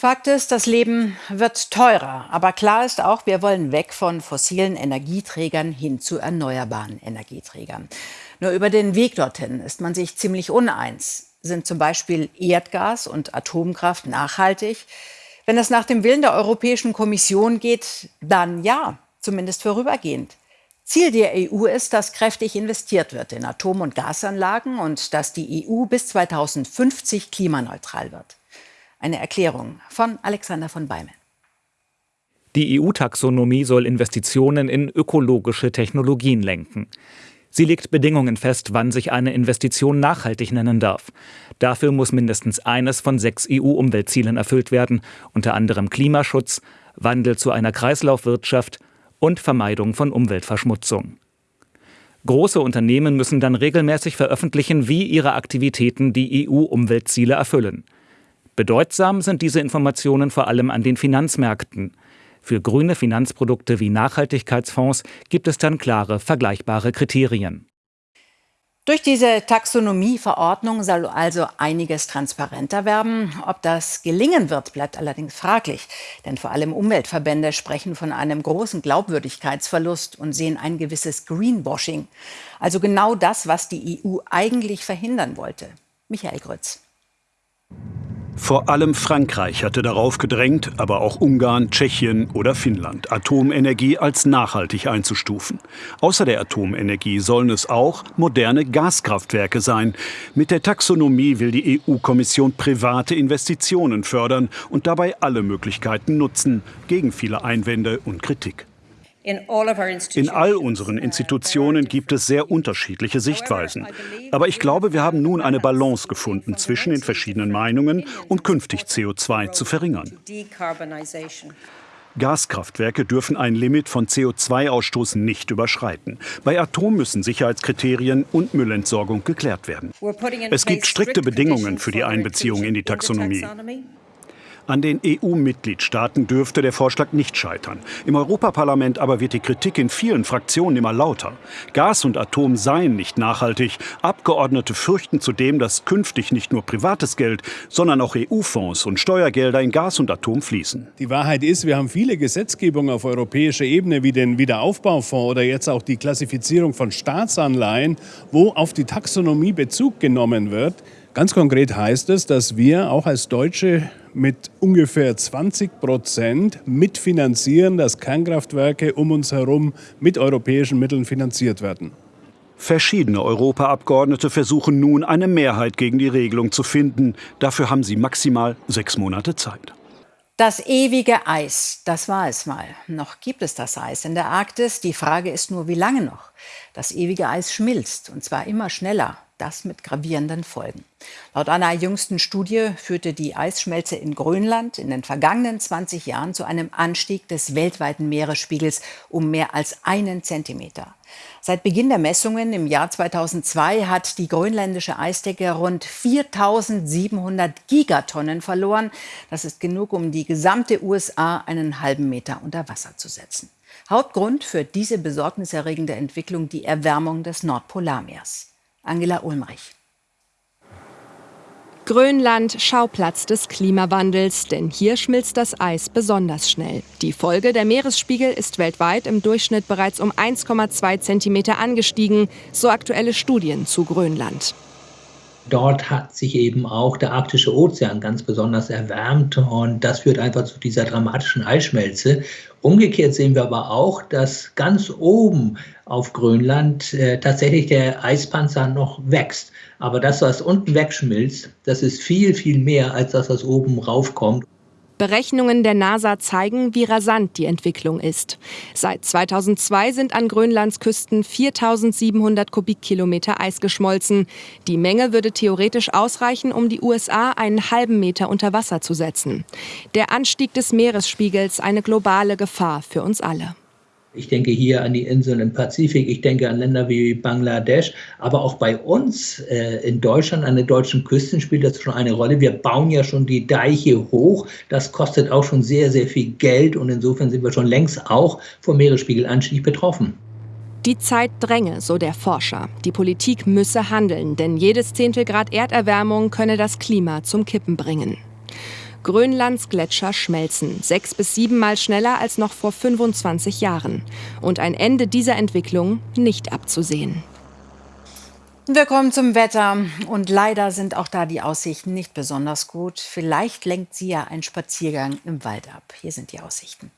Fakt ist, das Leben wird teurer. Aber klar ist auch, wir wollen weg von fossilen Energieträgern hin zu erneuerbaren Energieträgern. Nur über den Weg dorthin ist man sich ziemlich uneins. Sind zum Beispiel Erdgas und Atomkraft nachhaltig? Wenn es nach dem Willen der Europäischen Kommission geht, dann ja, zumindest vorübergehend. Ziel der EU ist, dass kräftig investiert wird in Atom- und Gasanlagen und dass die EU bis 2050 klimaneutral wird. Eine Erklärung von Alexander von Beimel. Die EU-Taxonomie soll Investitionen in ökologische Technologien lenken. Sie legt Bedingungen fest, wann sich eine Investition nachhaltig nennen darf. Dafür muss mindestens eines von sechs EU-Umweltzielen erfüllt werden, unter anderem Klimaschutz, Wandel zu einer Kreislaufwirtschaft und Vermeidung von Umweltverschmutzung. Große Unternehmen müssen dann regelmäßig veröffentlichen, wie ihre Aktivitäten die EU-Umweltziele erfüllen. Bedeutsam sind diese Informationen vor allem an den Finanzmärkten. Für grüne Finanzprodukte wie Nachhaltigkeitsfonds gibt es dann klare, vergleichbare Kriterien. Durch diese Taxonomieverordnung soll also einiges transparenter werden. Ob das gelingen wird, bleibt allerdings fraglich. Denn vor allem Umweltverbände sprechen von einem großen Glaubwürdigkeitsverlust und sehen ein gewisses Greenwashing. Also genau das, was die EU eigentlich verhindern wollte. Michael Grütz. Vor allem Frankreich hatte darauf gedrängt, aber auch Ungarn, Tschechien oder Finnland, Atomenergie als nachhaltig einzustufen. Außer der Atomenergie sollen es auch moderne Gaskraftwerke sein. Mit der Taxonomie will die EU-Kommission private Investitionen fördern und dabei alle Möglichkeiten nutzen, gegen viele Einwände und Kritik. In all unseren Institutionen gibt es sehr unterschiedliche Sichtweisen. Aber ich glaube, wir haben nun eine Balance gefunden zwischen den verschiedenen Meinungen und künftig CO2 zu verringern. Gaskraftwerke dürfen ein Limit von CO2-Ausstoß nicht überschreiten. Bei Atom müssen Sicherheitskriterien und Müllentsorgung geklärt werden. Es gibt strikte Bedingungen für die Einbeziehung in die Taxonomie. An den EU-Mitgliedstaaten dürfte der Vorschlag nicht scheitern. Im Europaparlament aber wird die Kritik in vielen Fraktionen immer lauter. Gas und Atom seien nicht nachhaltig. Abgeordnete fürchten zudem, dass künftig nicht nur privates Geld, sondern auch EU-Fonds und Steuergelder in Gas und Atom fließen. Die Wahrheit ist, wir haben viele Gesetzgebungen auf europäischer Ebene, wie den Wiederaufbaufonds oder jetzt auch die Klassifizierung von Staatsanleihen, wo auf die Taxonomie Bezug genommen wird. Ganz konkret heißt es, dass wir auch als Deutsche mit ungefähr 20 Prozent mitfinanzieren, dass Kernkraftwerke um uns herum mit europäischen Mitteln finanziert werden. Verschiedene Europaabgeordnete versuchen nun, eine Mehrheit gegen die Regelung zu finden. Dafür haben sie maximal sechs Monate Zeit. Das ewige Eis, das war es mal. Noch gibt es das Eis in der Arktis. Die Frage ist nur, wie lange noch. Das ewige Eis schmilzt, und zwar immer schneller das mit gravierenden Folgen. Laut einer jüngsten Studie führte die Eisschmelze in Grönland in den vergangenen 20 Jahren zu einem Anstieg des weltweiten Meeresspiegels um mehr als einen Zentimeter. Seit Beginn der Messungen im Jahr 2002 hat die grönländische Eisdecke rund 4700 Gigatonnen verloren. Das ist genug, um die gesamte USA einen halben Meter unter Wasser zu setzen. Hauptgrund für diese besorgniserregende Entwicklung die Erwärmung des Nordpolarmeers. Angela Ulmrich. Grönland Schauplatz des Klimawandels, denn hier schmilzt das Eis besonders schnell. Die Folge, der Meeresspiegel ist weltweit im Durchschnitt bereits um 1,2 cm angestiegen, so aktuelle Studien zu Grönland. Dort hat sich eben auch der arktische Ozean ganz besonders erwärmt und das führt einfach zu dieser dramatischen Eisschmelze. Umgekehrt sehen wir aber auch, dass ganz oben auf Grönland äh, tatsächlich der Eispanzer noch wächst. Aber das, was unten wegschmilzt, das ist viel, viel mehr als das, was oben raufkommt. Berechnungen der NASA zeigen, wie rasant die Entwicklung ist. Seit 2002 sind an Grönlands Küsten 4700 Kubikkilometer Eis geschmolzen. Die Menge würde theoretisch ausreichen, um die USA einen halben Meter unter Wasser zu setzen. Der Anstieg des Meeresspiegels eine globale Gefahr für uns alle. Ich denke hier an die Inseln im Pazifik, ich denke an Länder wie Bangladesch, aber auch bei uns äh, in Deutschland, an den deutschen Küsten spielt das schon eine Rolle. Wir bauen ja schon die Deiche hoch, das kostet auch schon sehr, sehr viel Geld und insofern sind wir schon längst auch vom Meeresspiegelanstieg betroffen. Die Zeit dränge, so der Forscher. Die Politik müsse handeln, denn jedes Zehntel Grad Erderwärmung könne das Klima zum Kippen bringen. Grönlands Gletscher schmelzen, sechs bis siebenmal schneller als noch vor 25 Jahren. Und ein Ende dieser Entwicklung nicht abzusehen. Wir kommen zum Wetter und leider sind auch da die Aussichten nicht besonders gut. Vielleicht lenkt sie ja ein Spaziergang im Wald ab. Hier sind die Aussichten.